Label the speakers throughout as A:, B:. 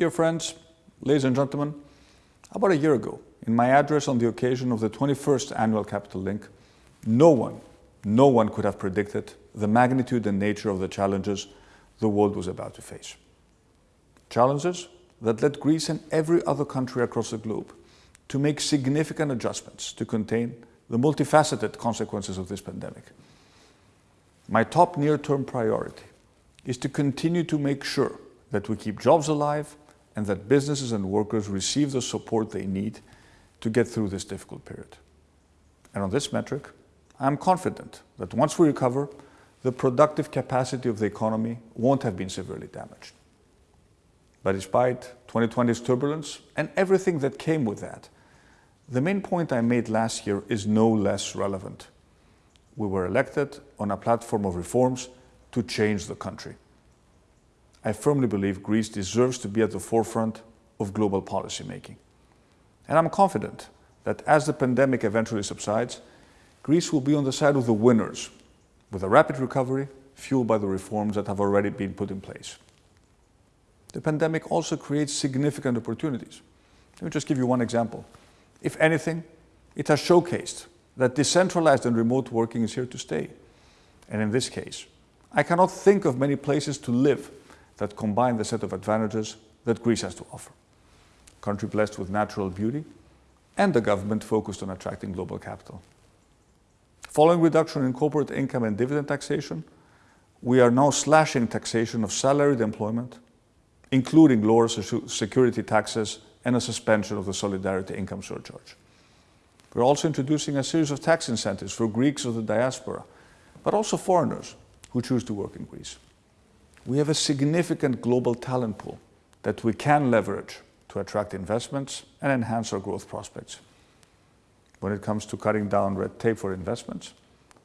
A: Dear friends, ladies and gentlemen, about a year ago, in my address on the occasion of the 21st Annual Capital Link, no one, no one could have predicted the magnitude and nature of the challenges the world was about to face. Challenges that led Greece and every other country across the globe to make significant adjustments to contain the multifaceted consequences of this pandemic. My top near-term priority is to continue to make sure that we keep jobs alive and that businesses and workers receive the support they need to get through this difficult period. And on this metric, I am confident that once we recover, the productive capacity of the economy won't have been severely damaged. But despite 2020's turbulence and everything that came with that, the main point I made last year is no less relevant. We were elected on a platform of reforms to change the country. I firmly believe Greece deserves to be at the forefront of global policy making. And I'm confident that as the pandemic eventually subsides, Greece will be on the side of the winners with a rapid recovery fueled by the reforms that have already been put in place. The pandemic also creates significant opportunities. Let me just give you one example. If anything, it has showcased that decentralized and remote working is here to stay. And in this case, I cannot think of many places to live that combine the set of advantages that Greece has to offer. A country blessed with natural beauty and a government focused on attracting global capital. Following reduction in corporate income and dividend taxation, we are now slashing taxation of salaried employment, including lower security taxes and a suspension of the solidarity income surcharge. We're also introducing a series of tax incentives for Greeks of the diaspora, but also foreigners who choose to work in Greece. We have a significant global talent pool that we can leverage to attract investments and enhance our growth prospects. When it comes to cutting down red tape for investments,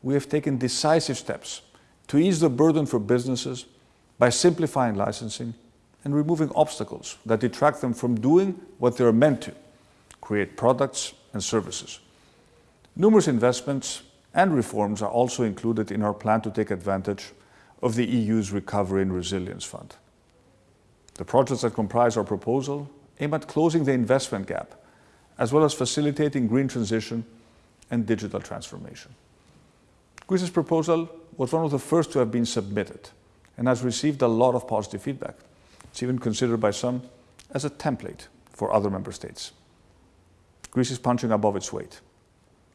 A: we have taken decisive steps to ease the burden for businesses by simplifying licensing and removing obstacles that detract them from doing what they are meant to, create products and services. Numerous investments and reforms are also included in our plan to take advantage of the EU's Recovery and Resilience Fund. The projects that comprise our proposal aim at closing the investment gap as well as facilitating green transition and digital transformation. Greece's proposal was one of the first to have been submitted and has received a lot of positive feedback. It's even considered by some as a template for other member states. Greece is punching above its weight,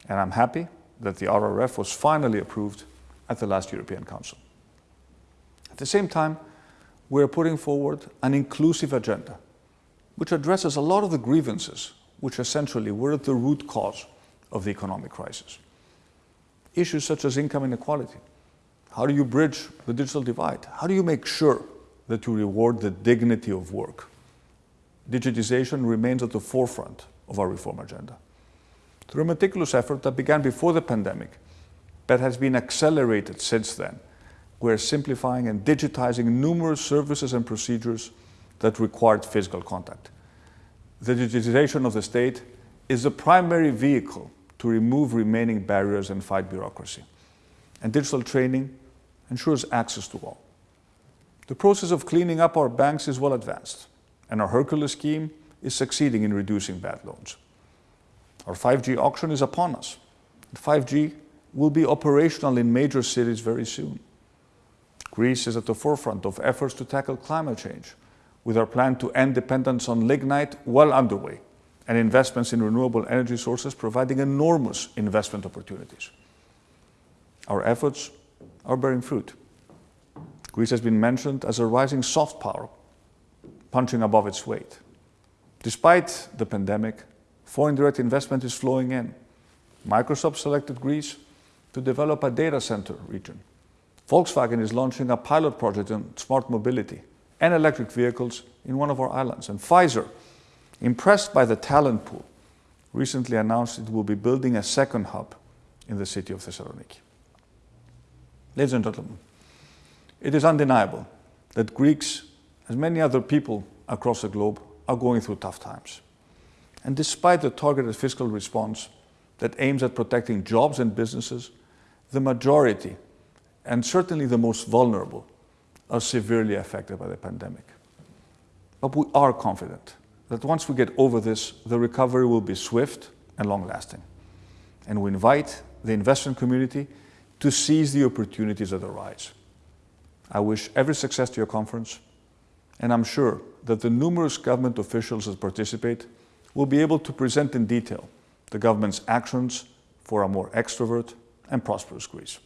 A: and I'm happy that the RRF was finally approved at the last European Council. At the same time, we are putting forward an inclusive agenda, which addresses a lot of the grievances which essentially were at the root cause of the economic crisis. Issues such as income inequality. How do you bridge the digital divide? How do you make sure that you reward the dignity of work? Digitization remains at the forefront of our reform agenda. Through a meticulous effort that began before the pandemic, but has been accelerated since then, we're simplifying and digitizing numerous services and procedures that required physical contact the digitization of the state is the primary vehicle to remove remaining barriers and fight bureaucracy. And digital training ensures access to all. The process of cleaning up our banks is well advanced, and our Hercules scheme is succeeding in reducing bad loans. Our 5G auction is upon us. 5G will be operational in major cities very soon. Greece is at the forefront of efforts to tackle climate change with our plan to end dependence on lignite well underway and investments in renewable energy sources providing enormous investment opportunities. Our efforts are bearing fruit. Greece has been mentioned as a rising soft power, punching above its weight. Despite the pandemic, foreign direct investment is flowing in. Microsoft selected Greece to develop a data center region. Volkswagen is launching a pilot project on smart mobility and electric vehicles in one of our islands. And Pfizer, impressed by the talent pool, recently announced it will be building a second hub in the city of Thessaloniki. Ladies and gentlemen, it is undeniable that Greeks, as many other people across the globe, are going through tough times. And despite the targeted fiscal response that aims at protecting jobs and businesses, the majority, and certainly the most vulnerable, are severely affected by the pandemic. But we are confident that once we get over this, the recovery will be swift and long-lasting. And we invite the investment community to seize the opportunities that arise. I wish every success to your conference, and I'm sure that the numerous government officials that participate will be able to present in detail the government's actions for a more extrovert and prosperous Greece.